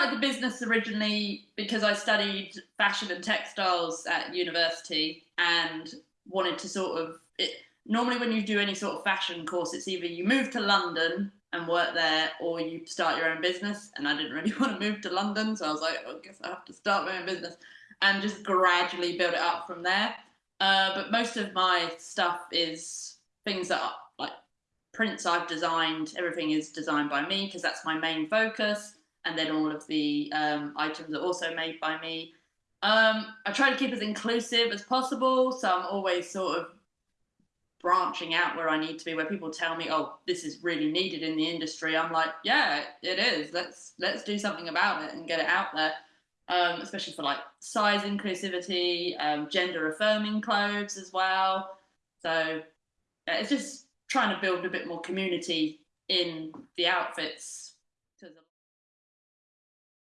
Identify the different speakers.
Speaker 1: started the business originally because I studied fashion and textiles at university and wanted to sort of it, normally when you do any sort of fashion course it's either you move to London and work there or you start your own business. And I didn't really want to move to London so I was like oh, I guess I have to start my own business and just gradually build it up from there. Uh, but most of my stuff is things that are like prints I've designed everything is designed by me because that's my main focus and then all of the um, items are also made by me. Um, I try to keep as inclusive as possible, so I'm always sort of branching out where I need to be. Where people tell me, "Oh, this is really needed in the industry," I'm like, "Yeah, it is. Let's let's do something about it and get it out there." Um, especially for like size inclusivity, um, gender affirming clothes as well. So yeah, it's just trying to build a bit more community in the outfits